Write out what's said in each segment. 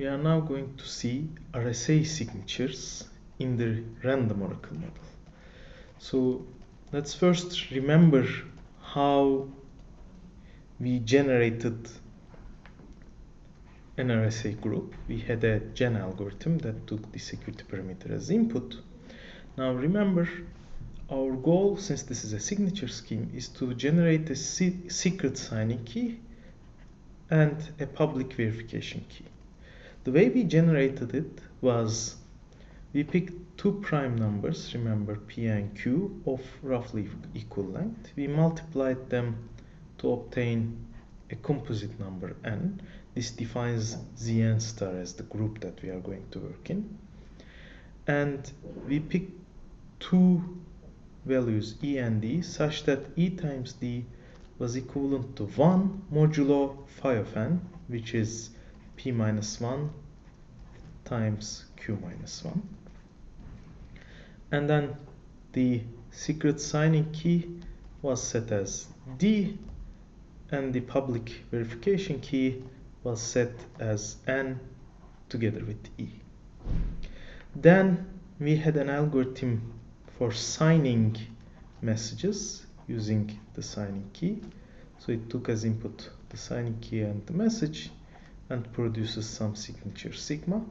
we are now going to see RSA signatures in the random oracle model. So let's first remember how we generated an RSA group. We had a gen algorithm that took the security parameter as input. Now remember, our goal, since this is a signature scheme, is to generate a secret signing key and a public verification key. The way we generated it was we picked two prime numbers, remember P and Q, of roughly equal length. We multiplied them to obtain a composite number n. This defines Zn star as the group that we are going to work in. And we picked two values e and d such that e times d was equivalent to 1 modulo phi of n, which is p minus 1 times q minus 1. And then the secret signing key was set as d and the public verification key was set as n together with e. Then we had an algorithm for signing messages using the signing key. So it took as input the signing key and the message and produces some signature sigma.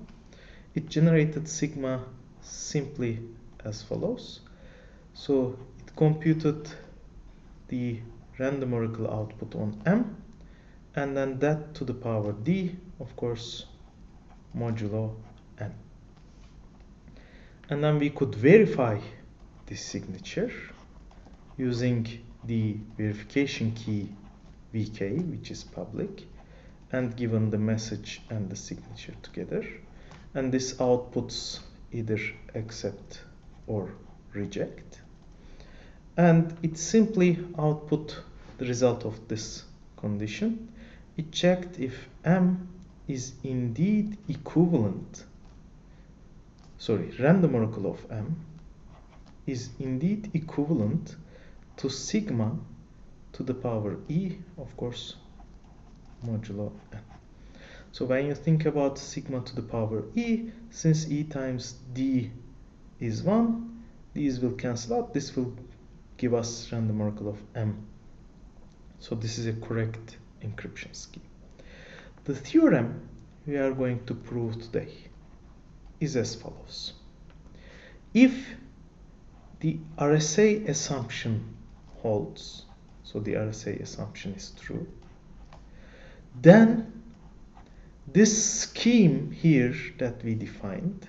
It generated sigma simply as follows. So it computed the random oracle output on M and then that to the power D of course modulo N and then we could verify this signature using the verification key VK which is public and given the message and the signature together. And this outputs either accept or reject. And it simply output the result of this condition. It checked if m is indeed equivalent sorry random oracle of m is indeed equivalent to sigma to the power e of course modulo n so when you think about sigma to the power e since e times d is 1 these will cancel out this will give us random oracle of m so this is a correct encryption scheme. The theorem we are going to prove today is as follows. If the RSA assumption holds, so the RSA assumption is true, then this scheme here that we defined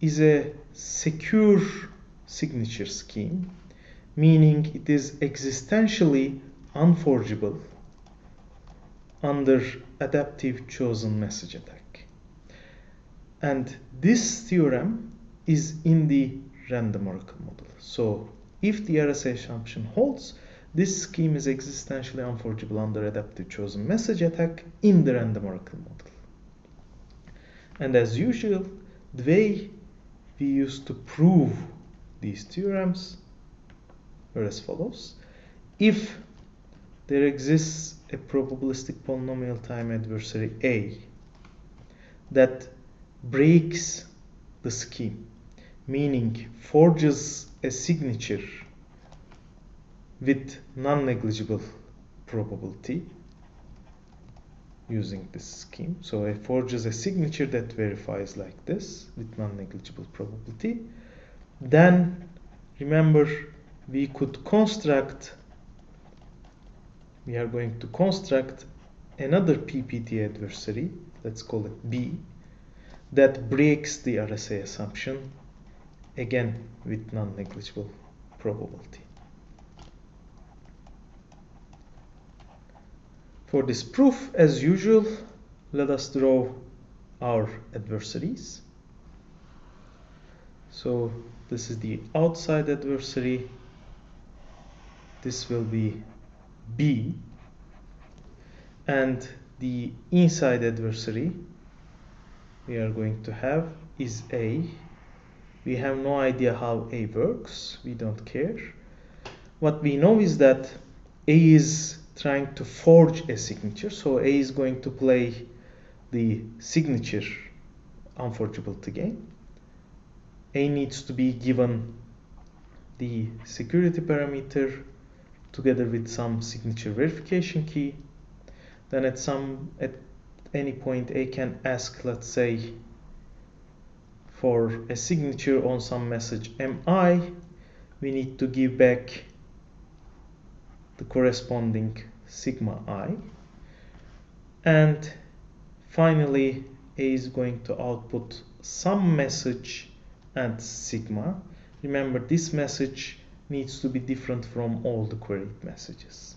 is a secure signature scheme, meaning it is existentially unforgeable under adaptive chosen message attack. And this theorem is in the random oracle model. So if the RSA assumption holds, this scheme is existentially unforgeable under adaptive chosen message attack in the random oracle model. And as usual, the way we used to prove these theorems were as follows. If there exists a probabilistic polynomial time adversary A that breaks the scheme, meaning forges a signature with non-negligible probability using this scheme. So it forges a signature that verifies like this with non-negligible probability. Then remember we could construct we are going to construct another PPT adversary, let's call it B, that breaks the RSA assumption, again with non-negligible probability. For this proof, as usual, let us draw our adversaries. So this is the outside adversary. This will be B and the inside adversary we are going to have is A. We have no idea how A works, we don't care. What we know is that A is trying to forge a signature, so A is going to play the signature unforgeability game. A needs to be given the security parameter together with some signature verification key. Then at some at any point A can ask let's say for a signature on some message mi we need to give back the corresponding sigma i. And finally a is going to output some message and sigma. Remember this message needs to be different from all the queried messages.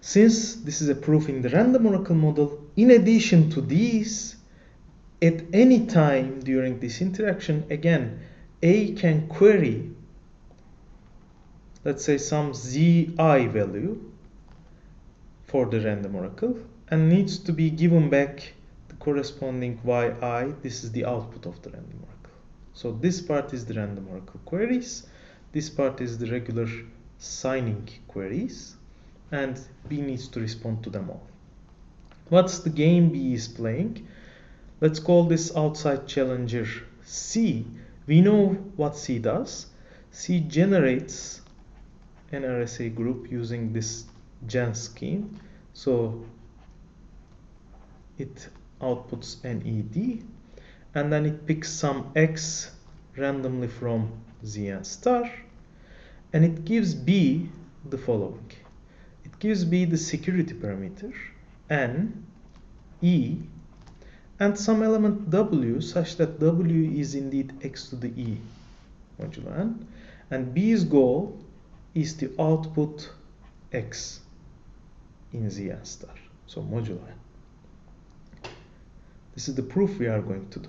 Since this is a proof in the random oracle model in addition to these at any time during this interaction again a can query let's say some zi value for the random oracle and needs to be given back the corresponding yi. This is the output of the random oracle. So this part is the random oracle queries. This part is the regular signing queries and B needs to respond to them all. What's the game B is playing? Let's call this outside challenger C. We know what C does. C generates an RSA group using this gen scheme. So it outputs an ed and then it picks some x randomly from zn star and it gives b the following. It gives b the security parameter n e and some element w such that w is indeed x to the e modulo n and b's goal is the output x in ZN star. So modulo n. This is the proof we are going to do.